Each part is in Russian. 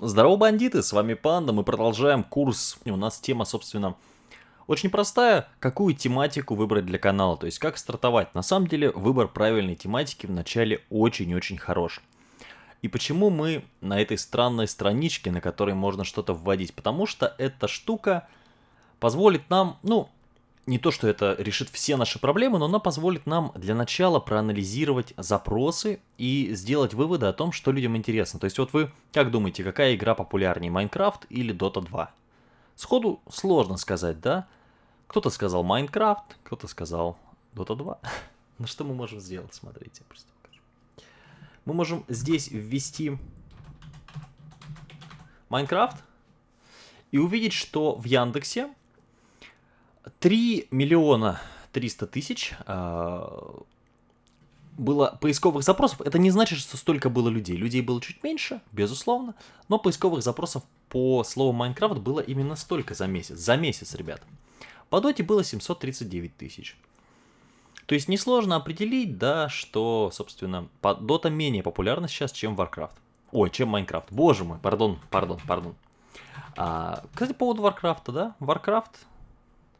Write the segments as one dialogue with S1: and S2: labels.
S1: Здорово, бандиты, с вами Панда, мы продолжаем курс. У нас тема, собственно, очень простая. Какую тематику выбрать для канала, то есть как стартовать. На самом деле, выбор правильной тематики вначале очень-очень хорош. И почему мы на этой странной страничке, на которой можно что-то вводить? Потому что эта штука позволит нам, ну, не то, что это решит все наши проблемы, но она позволит нам для начала проанализировать запросы и сделать выводы о том, что людям интересно. То есть вот вы как думаете, какая игра популярнее, Майнкрафт или Dota 2? Сходу сложно сказать, да? Кто-то сказал Майнкрафт, кто-то сказал Dota 2. Ну что мы можем сделать, смотрите, просто. Мы можем здесь ввести Майнкрафт и увидеть, что в Яндексе 3 миллиона 300 тысяч э, было поисковых запросов. Это не значит, что столько было людей. Людей было чуть меньше, безусловно, но поисковых запросов по слову Майнкрафт было именно столько за месяц. За месяц, ребят. По доте было 739 тысяч. То есть несложно определить, да, что, собственно, дота менее популярна сейчас, чем Warcraft. Ой, чем Майнкрафт. Боже мой, пардон, пардон, пардон. А, кстати, по поводу Warcraft, да, Warcraft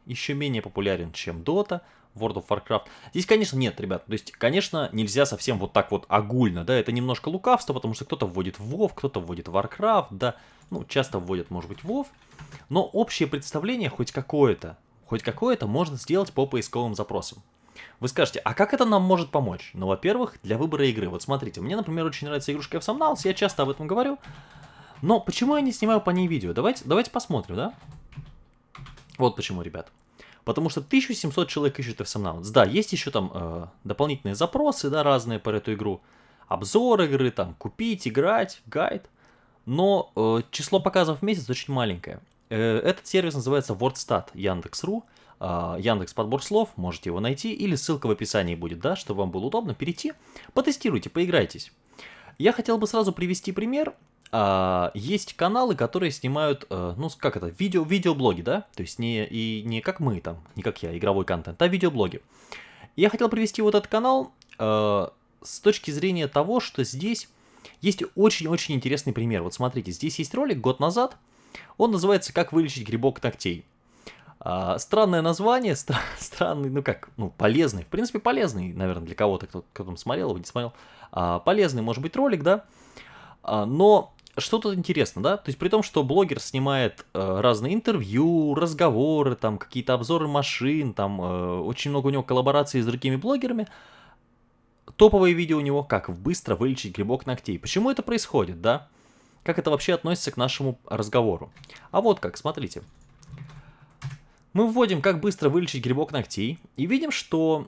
S1: еще менее популярен, чем Dota, World of Warcraft. Здесь, конечно, нет, ребят. То есть, конечно, нельзя совсем вот так вот огульно, да, это немножко лукавство, потому что кто-то вводит WoW, кто-то вводит Warcraft, да, ну, часто вводят, может быть, WoW, но общее представление хоть какое-то, хоть какое-то можно сделать по поисковым запросам. Вы скажете, а как это нам может помочь? Ну, во-первых, для выбора игры. Вот смотрите, мне, например, очень нравится игрушка F-Somnals, я часто об этом говорю, но почему я не снимаю по ней видео? Давайте, давайте посмотрим, да? Вот почему, ребят. Потому что 1700 человек ищут F-Somnauts. Да, есть еще там э, дополнительные запросы, да, разные по эту игру. Обзор игры, там, купить, играть, гайд. Но э, число показов в месяц очень маленькое. Э, этот сервис называется WordStat Яндекс.ру. Э, Яндекс подбор слов, можете его найти, или ссылка в описании будет, да, чтобы вам было удобно перейти. Потестируйте, поиграйтесь. Я хотел бы сразу привести пример а, есть каналы, которые снимают, а, ну как это, видео, видеоблоги, да? То есть не, и не как мы там, не как я, игровой контент, а видеоблоги. Я хотел привести вот этот канал а, с точки зрения того, что здесь есть очень-очень интересный пример. Вот смотрите, здесь есть ролик год назад, он называется «Как вылечить грибок ногтей». А, странное название, стра странный, ну как, ну полезный, в принципе полезный, наверное, для кого-то, кто, кто там смотрел его, не смотрел. А, полезный, может быть, ролик, да? А, но что тут интересно, да? То есть при том, что блогер снимает э, разные интервью, разговоры, там какие-то обзоры машин, там э, очень много у него коллабораций с другими блогерами, топовое видео у него, как быстро вылечить грибок ногтей. Почему это происходит, да? Как это вообще относится к нашему разговору? А вот как, смотрите. Мы вводим, как быстро вылечить грибок ногтей, и видим, что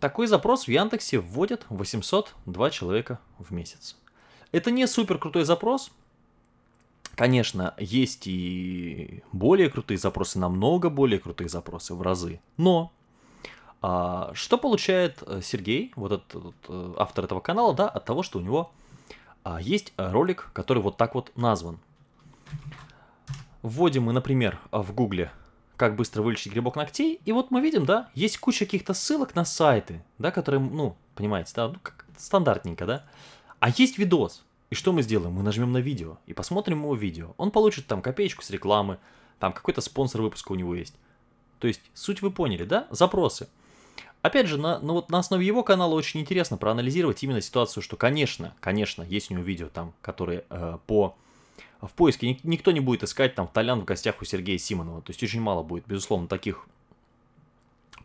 S1: такой запрос в Яндексе вводят 802 человека в месяц. Это не супер крутой запрос. Конечно, есть и более крутые запросы, намного более крутые запросы в разы. Но а, что получает э, Сергей, вот этот вот, э, автор этого канала, да, от того, что у него а, есть ролик, который вот так вот назван. Вводим мы, например, в гугле как быстро вылечить грибок ногтей, и вот мы видим, да, есть куча каких-то ссылок на сайты, да, которые, ну, понимаете, да, ну, как стандартненько, да, а есть видос. И что мы сделаем? Мы нажмем на видео и посмотрим его видео. Он получит там копеечку с рекламы, там какой-то спонсор выпуска у него есть. То есть, суть вы поняли, да? Запросы. Опять же, на, ну вот на основе его канала очень интересно проанализировать именно ситуацию, что, конечно, конечно, есть у него видео там, которые э, по в поиске никто не будет искать там Толян в гостях у Сергея Симонова. То есть очень мало будет, безусловно, таких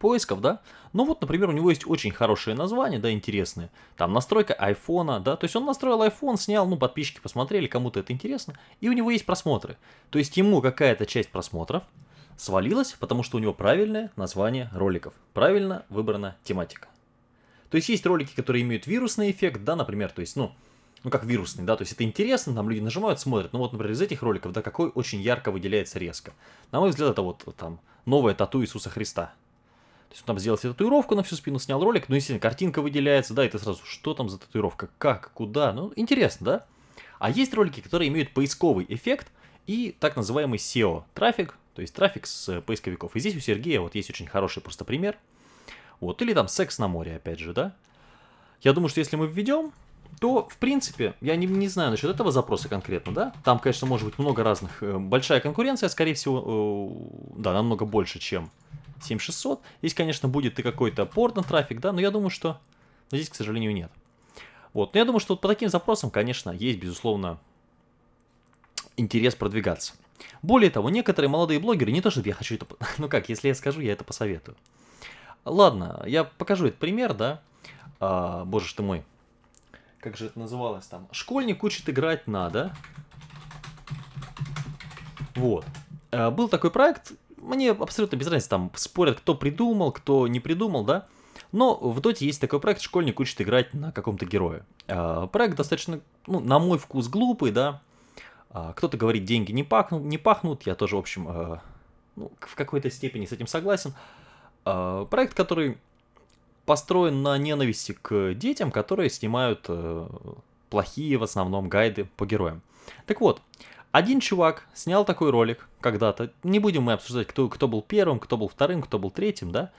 S1: поисков, да. Ну вот, например, у него есть очень хорошие названия, да, интересные. Там настройка айфона, да, то есть он настроил iPhone, снял, ну, подписчики посмотрели, кому-то это интересно, и у него есть просмотры. То есть ему какая-то часть просмотров свалилась, потому что у него правильное название роликов, правильно выбрана тематика. То есть есть ролики, которые имеют вирусный эффект, да, например, то есть, ну, ну как вирусный, да, то есть это интересно, там люди нажимают, смотрят, ну вот, например, из этих роликов, да, какой очень ярко выделяется резко. На мой взгляд, это вот там новая тату Иисуса Христа, то есть он там сделал себе татуировку на всю спину, снял ролик, ну, естественно, картинка выделяется, да, и ты сразу, что там за татуировка, как, куда, ну, интересно, да? А есть ролики, которые имеют поисковый эффект и так называемый SEO, трафик, то есть трафик с поисковиков. И здесь у Сергея вот есть очень хороший просто пример. Вот, или там секс на море, опять же, да? Я думаю, что если мы введем то, в принципе, я не, не знаю насчет этого запроса конкретно, да, там, конечно, может быть много разных, э, большая конкуренция, скорее всего, э, да, намного больше, чем 7600. Здесь, конечно, будет и какой-то порно-трафик, да, но я думаю, что здесь, к сожалению, нет. Вот, но я думаю, что вот по таким запросам, конечно, есть, безусловно, интерес продвигаться. Более того, некоторые молодые блогеры, не то чтобы я хочу это... Ну как, если я скажу, я это посоветую. Ладно, я покажу этот пример, да. А, боже ж ты мой. Как же это называлось там? Школьник учит играть надо. Вот. А, был такой проект, мне абсолютно без разницы, там спорят, кто придумал, кто не придумал, да. Но в Доте есть такой проект, школьник учит играть на каком-то герое. А, проект достаточно, ну, на мой вкус, глупый, да. А, кто-то говорит, деньги не пахнут, не пахнут. Я тоже, в общем, а, ну, в какой-то степени с этим согласен. Проект, который построен на ненависти к детям, которые снимают э, плохие в основном гайды по героям. Так вот, один чувак снял такой ролик когда-то. Не будем мы обсуждать, кто, кто был первым, кто был вторым, кто был третьим, да.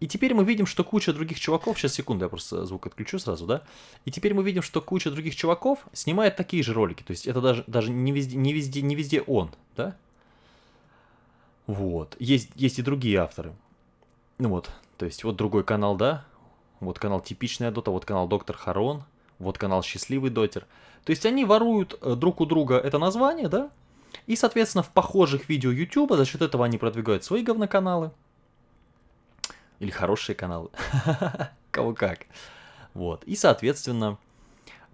S1: И теперь мы видим, что куча других чуваков, сейчас секунду, я просто звук отключу сразу, да. И теперь мы видим, что куча других чуваков снимает такие же ролики. То есть это даже, даже не, везде, не, везде, не везде он, да. Вот. Есть, есть и другие авторы. Ну вот, то есть вот другой канал, да, вот канал Типичная Дота, вот канал Доктор Харон, вот канал Счастливый Дотер. То есть они воруют э, друг у друга это название, да, и, соответственно, в похожих видео YouTube за счет этого они продвигают свои говноканалы. Или хорошие каналы. Кого как. Вот. И, соответственно,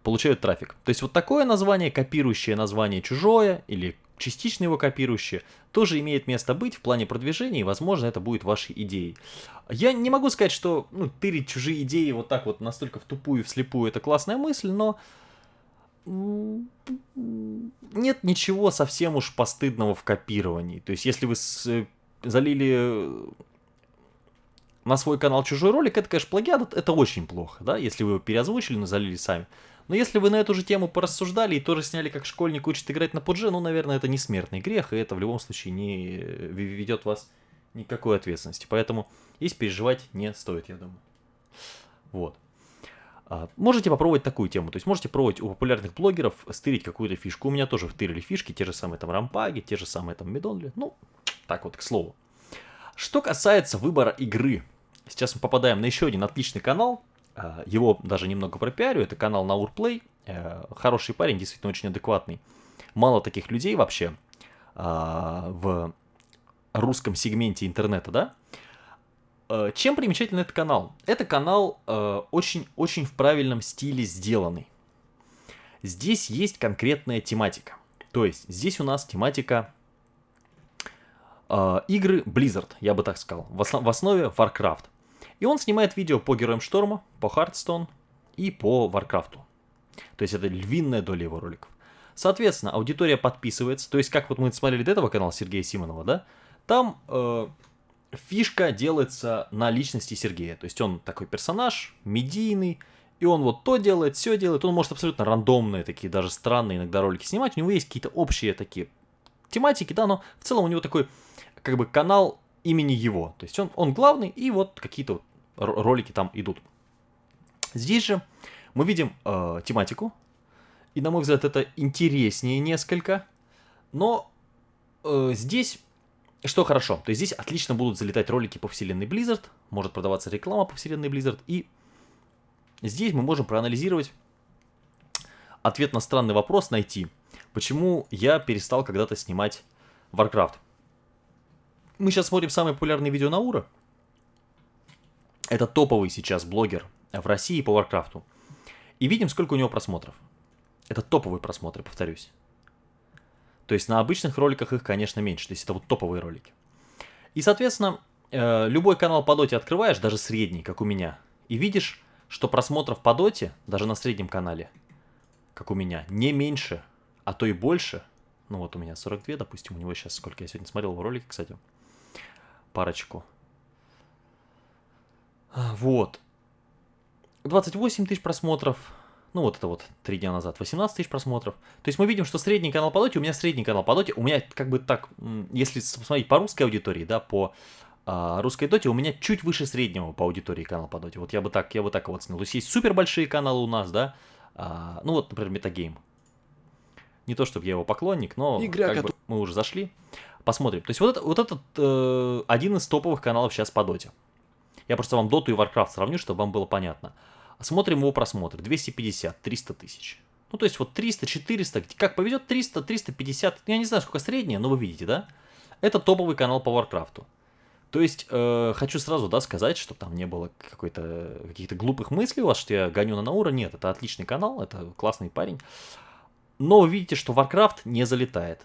S1: получают трафик. То есть вот такое название, копирующее название чужое, или частично его копирующее, тоже имеет место быть в плане продвижения, и, возможно, это будет вашей идеей. Я не могу сказать, что ну, тырить чужие идеи вот так вот настолько в тупую, вслепую, это классная мысль, но нет ничего совсем уж постыдного в копировании. То есть, если вы с... залили на свой канал чужой ролик, это, конечно, плагиат, это очень плохо, да, если вы его переозвучили, но залили сами. Но если вы на эту же тему порассуждали и тоже сняли, как школьник учит играть на пудже, ну, наверное, это не смертный грех, и это в любом случае не ведет вас никакой ответственности. Поэтому здесь переживать не стоит, я думаю. Вот. А, можете попробовать такую тему, то есть можете пробовать у популярных блогеров стырить какую-то фишку. У меня тоже втырили фишки, те же самые там рампаги, те же самые там медонли. Ну, так вот, к слову. Что касается выбора игры, сейчас мы попадаем на еще один отличный канал, Э, его даже немного пропиарю, это канал Наурплей, э, хороший парень, действительно очень адекватный. Мало таких людей вообще э, в русском сегменте интернета, да? Чем примечателен этот канал? Это канал очень-очень в правильном стиле сделанный. Здесь есть конкретная тематика. То есть здесь у нас тематика игры Blizzard, я бы так сказал. В основе Warcraft. И он снимает видео по Героям Шторма, по Hearthstone и по Варкрафту. То есть это львиная доля его роликов. Соответственно, аудитория подписывается. То есть, как вот мы смотрели до этого канала Сергея Симонова, да? Там э, фишка делается на личности Сергея. То есть он такой персонаж, медийный, и он вот то делает, все делает. Он может абсолютно рандомные, такие даже странные иногда ролики снимать. У него есть какие-то общие такие тематики, да, но в целом у него такой, как бы, канал имени его. То есть он, он главный, и вот какие-то ролики там идут. Здесь же мы видим э, тематику, и на мой взгляд это интереснее несколько, но э, здесь что хорошо, то есть здесь отлично будут залетать ролики по вселенной Blizzard, может продаваться реклама по вселенной Blizzard, и здесь мы можем проанализировать ответ на странный вопрос, найти, почему я перестал когда-то снимать Warcraft. Мы сейчас смотрим самые популярные видео Наура, это топовый сейчас блогер в России по Варкрафту. И видим, сколько у него просмотров. Это топовые просмотры, повторюсь. То есть на обычных роликах их, конечно, меньше. То есть это вот топовые ролики. И, соответственно, э, любой канал по доте открываешь, даже средний, как у меня, и видишь, что просмотров по доте, даже на среднем канале, как у меня, не меньше, а то и больше. Ну вот у меня 42, допустим, у него сейчас сколько я сегодня смотрел в ролике, кстати. Парочку. А, вот. 28 тысяч просмотров. Ну, вот это вот три дня назад. 18 тысяч просмотров. То есть мы видим, что средний канал по доте, у меня средний канал по доте, у меня как бы так, если посмотреть по русской аудитории, да, по а, русской доте, у меня чуть выше среднего по аудитории канал по доте. Вот я бы так, я бы так вот снял. То есть есть супер большие каналы у нас, да, А, ну вот, например, Metagame. Не то, чтобы я его поклонник, но
S2: Игра,
S1: как бы мы уже зашли. Посмотрим. То есть вот, это, вот этот э, один из топовых каналов сейчас по доте. Я просто вам доту и Warcraft сравню, чтобы вам было понятно. Смотрим его просмотры. 250, 300 тысяч. Ну, то есть вот 300, 400, как повезет, 300, 350, я не знаю, сколько среднее, но вы видите, да? Это топовый канал по Warcraft. То есть, э, хочу сразу, да, сказать, чтобы там не было какой-то, каких-то глупых мыслей у вас, что я гоню на Наура. Нет, это отличный канал, это классный парень. Но вы видите, что Warcraft не залетает.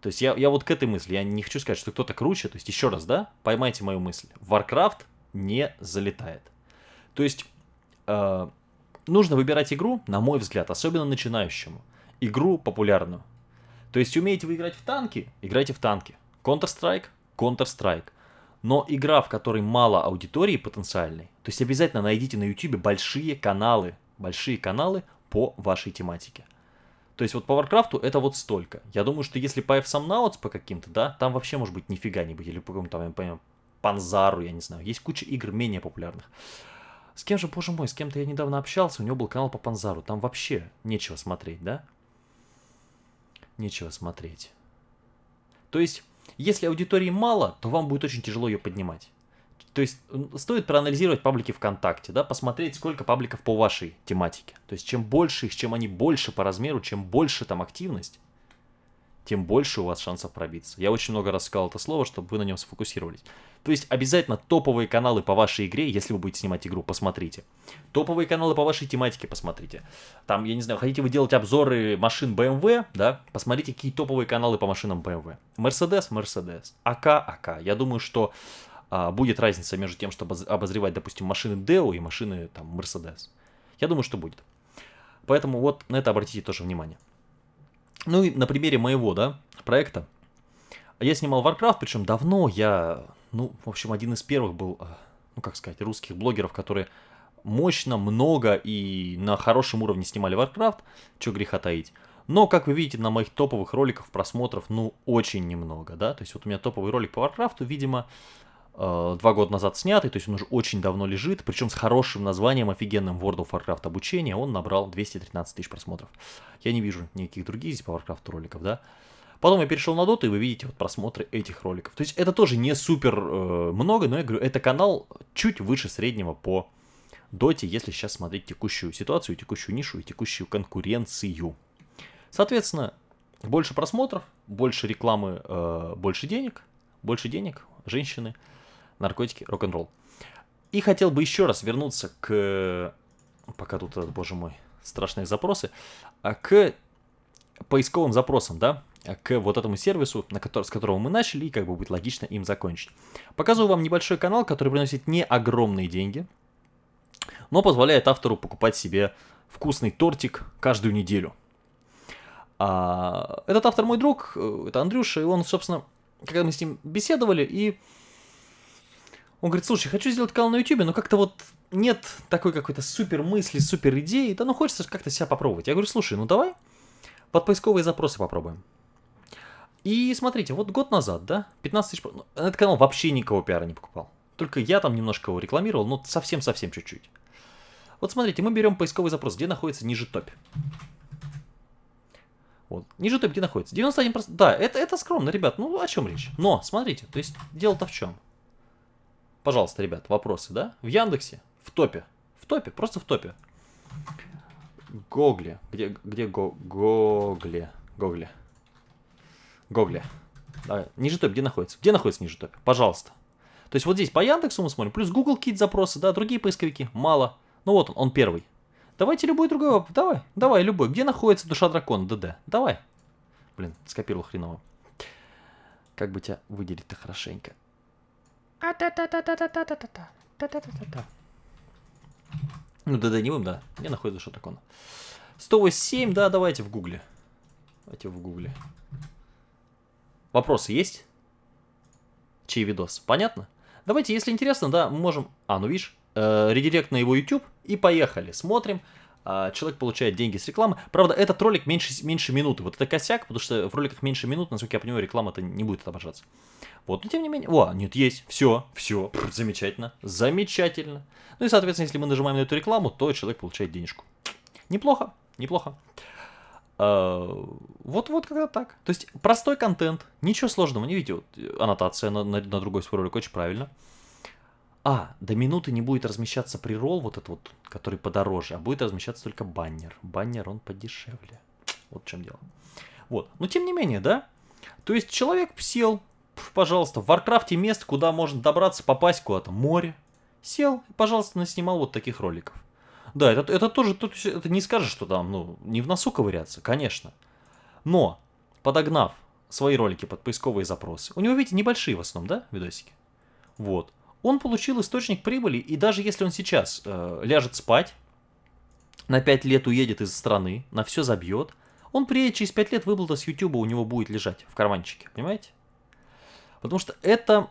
S1: То есть, я, я вот к этой мысли, я не хочу сказать, что кто-то круче. То есть, еще раз, да, поймайте мою мысль. Warcraft не залетает. То есть, э, нужно выбирать игру, на мой взгляд, особенно начинающему. Игру популярную. То есть, умеете вы играть в танки, играйте в танки. Counter-Strike, Counter-Strike. Но игра, в которой мало аудитории потенциальной, то есть обязательно найдите на YouTube большие каналы, большие каналы по вашей тематике. То есть вот по Warcraft это вот столько. Я думаю, что если по F-Somnauts по каким-то, да, там вообще может быть нифига не быть. Или по какому-то, я понимаю, Панзару, я не знаю. Есть куча игр менее популярных. С кем же, боже мой, с кем-то я недавно общался, у него был канал по Панзару. Там вообще нечего смотреть, да? Нечего смотреть. То есть если аудитории мало, то вам будет очень тяжело ее поднимать. То есть стоит проанализировать паблики ВКонтакте, да, посмотреть, сколько пабликов по вашей тематике. То есть чем больше их, чем они больше по размеру, чем больше там активность, тем больше у вас шансов пробиться. Я очень много раз сказал это слово, чтобы вы на нем сфокусировались. То есть обязательно топовые каналы по вашей игре, если вы будете снимать игру, посмотрите. Топовые каналы по вашей тематике посмотрите. Там, я не знаю, хотите вы делать обзоры машин BMW, да, посмотрите, какие топовые каналы по машинам BMW. Mercedes, Mercedes. АК, АК. Я думаю, что а, будет разница между тем, чтобы обозревать, допустим, машины Deo и машины там Mercedes. Я думаю, что будет. Поэтому вот на это обратите тоже внимание. Ну и на примере моего, да, проекта. Я снимал Warcraft, причем давно я, ну, в общем, один из первых был, э, ну, как сказать, русских блогеров, которые мощно, много и на хорошем уровне снимали Warcraft, что греха таить. Но, как вы видите, на моих топовых роликах просмотров, ну, очень немного, да. То есть вот у меня топовый ролик по Warcraft, видимо, э, два года назад снятый, то есть он уже очень давно лежит, причем с хорошим названием, офигенным World of Warcraft обучение, он набрал 213 тысяч просмотров. Я не вижу никаких других здесь по Warcraft роликов, да. Потом я перешел на Доту, и вы видите вот просмотры этих роликов. То есть это тоже не супер э, много, но я говорю, это канал чуть выше среднего по Доте, если сейчас смотреть текущую ситуацию, текущую нишу и текущую конкуренцию. Соответственно, больше просмотров, больше рекламы, э, больше денег, больше денег, женщины, наркотики, рок-н-ролл. И хотел бы еще раз вернуться к... Пока тут, боже мой, страшные запросы. А к поисковым запросам, да, к вот этому сервису, на который, с которого мы начали, и как бы будет логично им закончить. Показываю вам небольшой канал, который приносит не огромные деньги, но позволяет автору покупать себе вкусный тортик каждую неделю. А, этот автор мой друг, э, это Андрюша, и он, собственно, когда мы с ним беседовали, и он говорит, слушай, хочу сделать канал на YouTube, но как-то вот нет такой какой-то супер мысли, супер идеи, да ну хочется как-то себя попробовать. Я говорю, слушай, ну давай под поисковые запросы попробуем. И смотрите, вот год назад, да, 15 тысяч... Ну, этот канал вообще никого пиара не покупал. Только я там немножко его рекламировал, но совсем-совсем чуть-чуть. Вот смотрите, мы берем поисковый запрос, где находится ниже топ. Вот. Ниже топ где находится? 91%. Да, это, это скромно, ребят. Ну, о чем речь? Но, смотрите, то есть дело-то в чем? Пожалуйста, ребят, вопросы, да? В Яндексе, в топе. В топе, просто в топе. Гогле. Где, где го, Гогле? Гогле. Гогле. Да, ниже топ, где находится? Где находится ниже топ? Пожалуйста. То есть вот здесь по Яндексу мы смотрим, плюс Google Kit запросы, да, другие поисковики, мало. Ну вот он, он первый. Давайте любой другой вопрос. Давай, давай, любой. Где находится душа дракона? ДД. Давай. Блин, скопировал хреново. Как бы тебя выделить-то хорошенько. Ну, ДД не будем, да. Где находится душа дракона? 187, да, давайте в гугле. Давайте в гугле. Вопросы есть? Чей видос? Понятно? Давайте, если интересно, да, мы можем... А, ну видишь, э, редирект на его YouTube и поехали. Смотрим. Э, человек получает деньги с рекламы. Правда, этот ролик меньше, меньше минуты. Вот это косяк, потому что в роликах меньше минут, насколько я понимаю, реклама-то не будет отображаться. Вот, но тем не менее... О, нет, есть. Все, все. Замечательно. Замечательно. Ну и, соответственно, если мы нажимаем на эту рекламу, то человек получает денежку. Неплохо. неплохо. А, Вот-вот когда так. То есть простой контент, ничего сложного. Не видите, вот, аннотация на, на- на другой свой ролик, очень правильно. А, до минуты не будет размещаться прирол, вот этот вот, который подороже, а будет размещаться только баннер. Баннер, он подешевле. Вот в чем дело. Вот. Но тем не менее, да? То есть человек сел, пожалуйста, в Варкрафте место, куда можно добраться, попасть куда-то, море. Сел, и, пожалуйста, наснимал вот таких роликов. Да, это, это тоже, тут это не скажешь, что там, ну, не в носу ковыряться, конечно. Но, подогнав свои ролики под поисковые запросы, у него, видите, небольшие в основном, да, видосики? Вот. Он получил источник прибыли, и даже если он сейчас э, ляжет спать, на 5 лет уедет из страны, на все забьет, он приедет через 5 лет, выплата с YouTube у него будет лежать в карманчике, понимаете? Потому что это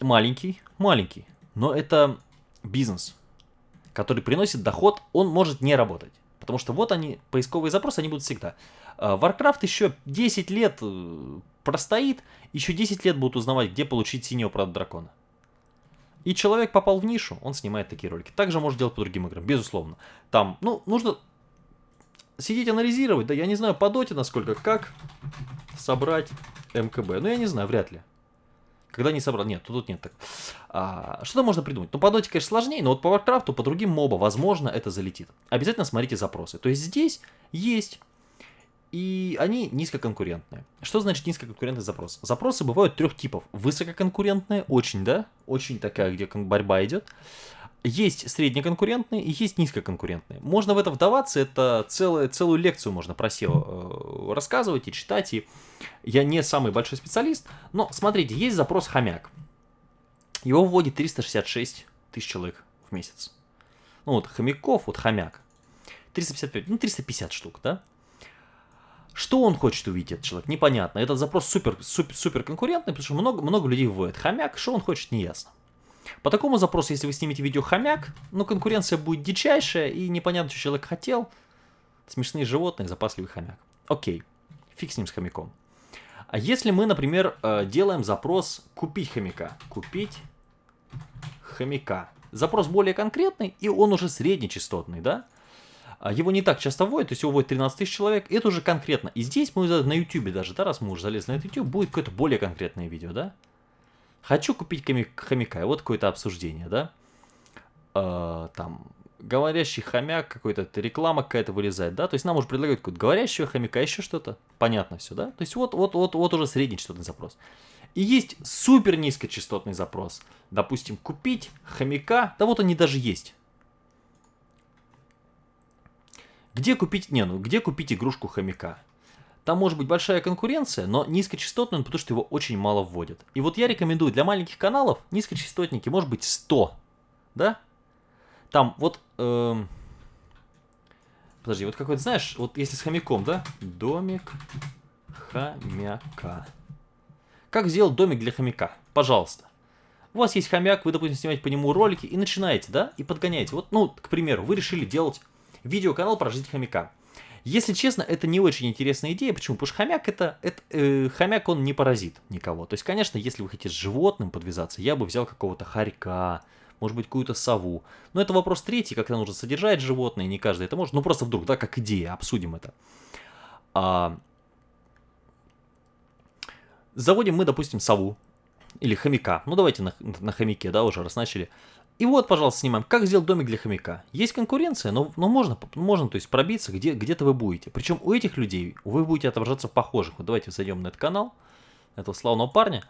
S1: маленький, маленький, но это бизнес, который приносит доход, он может не работать. Потому что вот они, поисковые запросы, они будут всегда. А, Warcraft еще 10 лет э, простоит, еще 10 лет будут узнавать, где получить синего правда дракона. И человек попал в нишу, он снимает такие ролики. Также может делать по другим играм, безусловно. Там, ну, нужно сидеть анализировать, да, я не знаю по доте насколько, как собрать МКБ. Ну, я не знаю, вряд ли. Когда не собрал, нет, тут нет так. А, что-то можно придумать. Ну, по доте, конечно, сложнее, но вот по Варкрафту, по другим MOBA, возможно, это залетит. Обязательно смотрите запросы. То есть здесь есть и они низкоконкурентные. Что значит низкоконкурентный запрос? Запросы бывают трех типов. Высококонкурентные, очень, да, очень такая, где борьба идет. Есть среднеконкурентные и есть низкоконкурентные. Можно в это вдаваться, это целая, целую лекцию можно про SEO э, рассказывать и читать. И я не самый большой специалист, но смотрите, есть запрос хомяк. Его вводит 366 тысяч человек в месяц. Ну вот хомяков, вот хомяк. 355, ну 350 штук, да? Что он хочет увидеть, этот человек, непонятно. Этот запрос супер, супер, супер конкурентный, потому что много, много людей вводит хомяк, что он хочет, не ясно. По такому запросу, если вы снимете видео хомяк, ну конкуренция будет дичайшая, и непонятно, что человек хотел. Смешные животные, запасливый хомяк. Окей, фиг с ним с хомяком. А если мы, например, э, делаем запрос купить хомяка, купить хомяка. Запрос более конкретный, и он уже среднечастотный, да? А Его не так часто вводят, то есть его вводит 13 тысяч человек, это уже конкретно. И здесь мы на YouTube даже, да, раз мы уже залезли на YouTube, будет какое-то более конкретное видео, да? Хочу купить хомяка, вот какое-то обсуждение, да? А, там, говорящий хомяк, какой-то реклама какая-то вылезает, да? То есть нам уже предлагают какого-то говорящего хомяка, еще что-то. Понятно все, да? То есть вот, вот, вот, вот уже среднечастотный запрос. И есть супер низкочастотный запрос. Допустим, купить хомяка, да вот они даже есть. Где купить, не, ну где купить игрушку хомяка? Там может быть большая конкуренция, но низкочастотный он, потому что его очень мало вводят. И вот я рекомендую для маленьких каналов низкочастотники, может быть 100, да? Там вот, эм, подожди, вот какой-то, знаешь, вот если с хомяком, да? Домик хомяка. Как сделать домик для хомяка? Пожалуйста. У вас есть хомяк, вы, допустим, снимаете по нему ролики и начинаете, да, и подгоняете. Вот, ну, к примеру, вы решили делать видеоканал про жизнь хомяка. Если честно, это не очень интересная идея. Почему? Потому что хомяк это, это э, хомяк он не паразит никого. То есть, конечно, если вы хотите с животным подвязаться, я бы взял какого-то хорька, может быть, какую-то сову. Но это вопрос третий, когда нужно содержать животное, не каждый это может. Ну, просто вдруг, да, как идея, обсудим это. А, заводим мы, допустим, сову или хомяка. Ну, давайте на, на хомяке, да, уже раз начали. И вот, пожалуйста, снимаем, как сделать домик для хомяка. Есть конкуренция, но, но можно, можно, то есть пробиться, где, где-то вы будете. Причем у этих людей вы будете отображаться похожих. Вот давайте зайдем на этот канал, этого славного парня.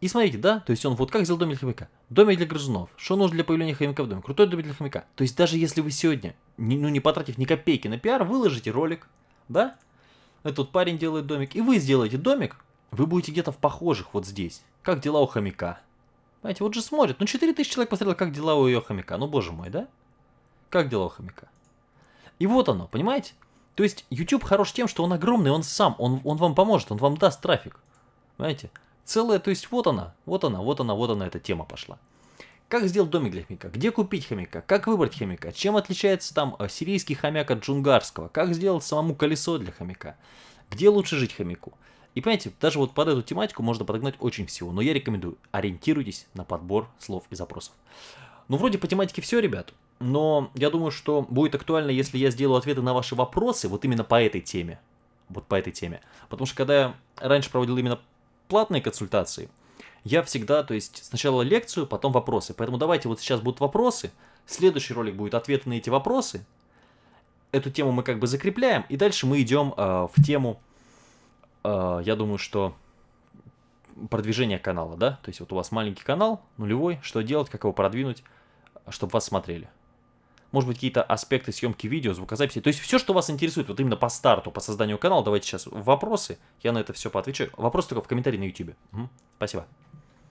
S1: И смотрите, да, то есть он вот как сделал домик для хомяка. Домик для грызунов. Что нужно для появления хомяка в доме? Крутой домик для хомяка. То есть даже если вы сегодня, не, ну не потратив ни копейки на пиар, выложите ролик, да, этот парень делает домик, и вы сделаете домик, вы будете где-то в похожих вот здесь. Как дела у хомяка? Понимаете, вот же смотрят. Ну, 4000 человек посмотрело, как дела у ее хомяка. Ну, боже мой, да? Как дела у хомяка? И вот оно, понимаете? То есть YouTube хорош тем, что он огромный, он сам, он, он вам поможет, он вам даст трафик. Понимаете? Целая, то есть вот она, вот она, вот она, вот она эта тема пошла. Как сделать домик для хомяка? Где купить хомяка? Как выбрать хомяка? Чем отличается там э, сирийский хомяк от джунгарского? Как сделать самому колесо для хомяка? Где лучше жить хомяку? И понимаете, даже вот под эту тематику можно подогнать очень всего, но я рекомендую, ориентируйтесь на подбор слов и запросов. Ну, вроде по тематике все, ребят. но я думаю, что будет актуально, если я сделаю ответы на ваши вопросы вот именно по этой теме. Вот по этой теме. Потому что когда я раньше проводил именно платные консультации, я всегда, то есть сначала лекцию, потом вопросы. Поэтому давайте вот сейчас будут вопросы, следующий ролик будет ответы на эти вопросы. Эту тему мы как бы закрепляем, и дальше мы идем э, в тему, я думаю, что продвижение канала, да? То есть вот у вас маленький канал, нулевой, что делать, как его продвинуть, чтобы вас смотрели. Может быть, какие-то аспекты съемки видео, звукозаписи. То есть все, что вас интересует, вот именно по старту, по созданию канала, давайте сейчас вопросы, я на это все поотвечаю. Вопрос только в комментарии на YouTube. Угу. Спасибо.